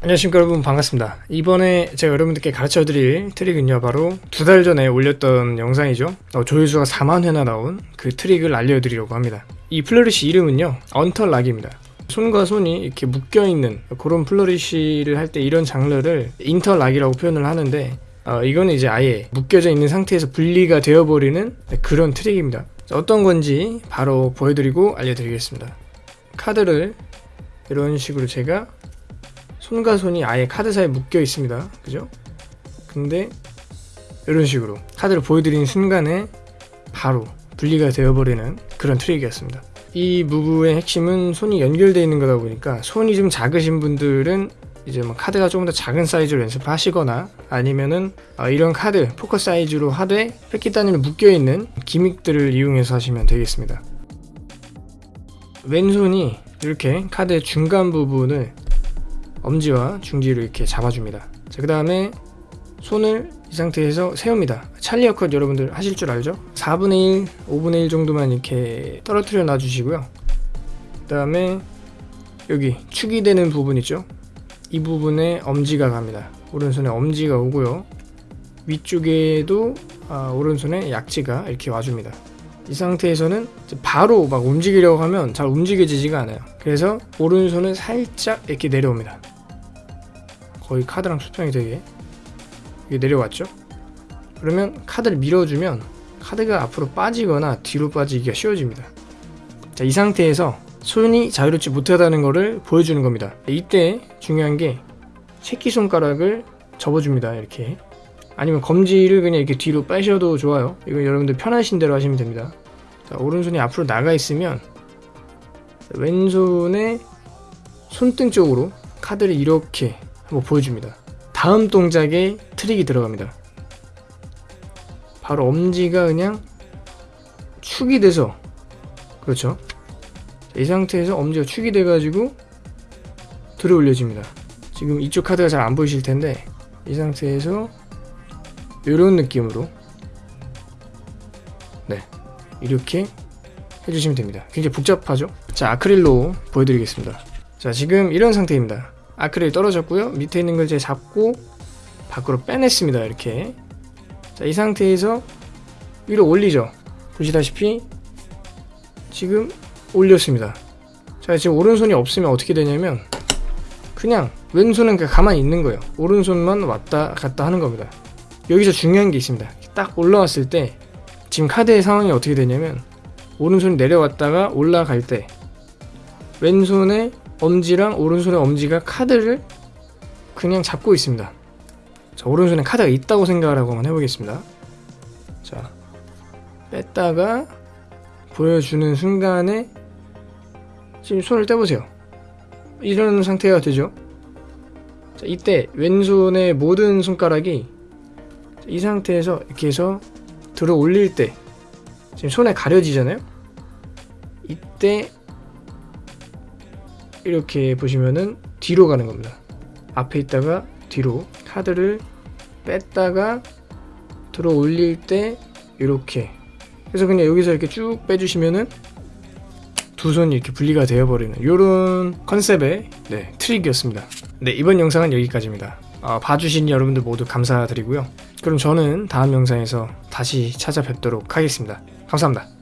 안녕하십니까 여러분. 반갑습니다. 이번에 제가 여러분들께 가르쳐 드릴 트릭은요 바로 두 달 전에 올렸던 영상이죠. 어, 조회수가 4만 회나 나온 그 트릭을 알려드리려고 합니다. 이 flourish 이름은요 언털락입니다. 손과 손이 이렇게 묶여있는 그런 flourish를 할 때 이런 장르를 interlock이라고 표현을 하는데 어, 이거는 이제 아예 묶여져 있는 상태에서 분리가 되어버리는 그런 트릭입니다. 자, 어떤 건지 바로 보여드리고 알려드리겠습니다. 카드를 이런 식으로 제가 손과 손이 아예 카드 사이에 묶여 있습니다. 그죠? 근데 이런 식으로 카드를 보여드리는 순간에 바로 분리가 되어버리는 그런 트릭이었습니다. 이 move의 핵심은 손이 연결되어 있는 거다 보니까 손이 좀 작으신 분들은 이제 뭐 카드가 조금 더 작은 사이즈로 연습하시거나 아니면은 어 이런 카드 포커 사이즈로 하되 뺏기 단위로 묶여있는 gimmick들을 이용해서 하시면 되겠습니다. 왼손이 이렇게 카드의 중간 부분을 엄지와 중지를 이렇게 잡아줍니다. 자, 그 다음에 손을 이 상태에서 세웁니다. 찰리 어 컷 여러분들 하실 줄 알죠? 4분의 1, 5분의 1 정도만 이렇게 떨어뜨려 놔주시고요. 그 다음에 여기 축이 되는 부분 있죠? 이 부분에 엄지가 갑니다. 오른손에 엄지가 오고요. 위쪽에도 아, 오른손에 약지가 이렇게 와줍니다. 이 상태에서는 바로 막 움직이려고 하면 잘 움직여지지가 않아요. 그래서 오른손은 살짝 이렇게 내려옵니다 거의 카드랑 수평이 되게 이게 내려왔죠? 그러면 카드를 밀어주면 카드가 앞으로 빠지거나 뒤로 빠지기가 쉬워집니다. 자, 이 상태에서 손이 자유롭지 못하다는 것을 보여주는 겁니다. 이때 중요한 게 새끼손가락을 접어줍니다 이렇게. 아니면 검지를 그냥 이렇게 뒤로 빼셔도 좋아요. 이건 여러분들 편하신 대로 하시면 됩니다. 자, 오른손이 앞으로 나가 있으면 왼손의 손등 쪽으로 카드를 이렇게 한번 보여줍니다. 다음 동작에 트릭이 들어갑니다. 바로 엄지가 그냥 축이 돼서 그렇죠? 이 상태에서 엄지가 축이 돼 가지고 들어 올려집니다. 지금 이쪽 카드가 잘 안 보이실 텐데 이 상태에서 이런 느낌으로 네 이렇게 해주시면 됩니다. 굉장히 복잡하죠? 자 아크릴로 보여드리겠습니다. 자 지금 이런 상태입니다 아크릴 떨어졌고요. 밑에 있는 걸 이제 잡고 밖으로 빼냈습니다 이렇게. 자 이 상태에서 위로 올리죠. 보시다시피 지금 올렸습니다. 자 지금 오른손이 없으면 어떻게 되냐면 그냥 왼손은 그냥 가만히 있는 거예요. 오른손만 왔다 갔다 하는 겁니다. 여기서 중요한 게 있습니다. 딱 올라왔을 때 지금 카드의 상황이 어떻게 되냐면 오른손이 내려왔다가 올라갈 때 왼손에 엄지랑 오른손의 엄지가 카드를 그냥 잡고 있습니다. 자 오른손에 카드가 있다고 생각을 하고 한번 해보겠습니다. 자 뺐다가 보여주는 순간에 지금 손을 떼보세요. 이런 상태가 되죠? 자, 이때 왼손의 모든 손가락이 이 상태에서 이렇게 해서 들어 올릴 때 지금 손에 가려지잖아요? 이때 이렇게 보시면은 뒤로 가는 겁니다. 앞에 있다가 뒤로 카드를 뺐다가 들어 올릴 때 이렇게. 그래서 그냥 여기서 이렇게 쭉 빼주시면은 두 손이 이렇게 분리가 되어버리는 이런 컨셉의 네, 트릭이었습니다. 네 이번 영상은 여기까지입니다. 어, 봐주신 여러분들 모두 감사드리고요. 그럼 저는 다음 영상에서 다시 찾아뵙도록 하겠습니다. 감사합니다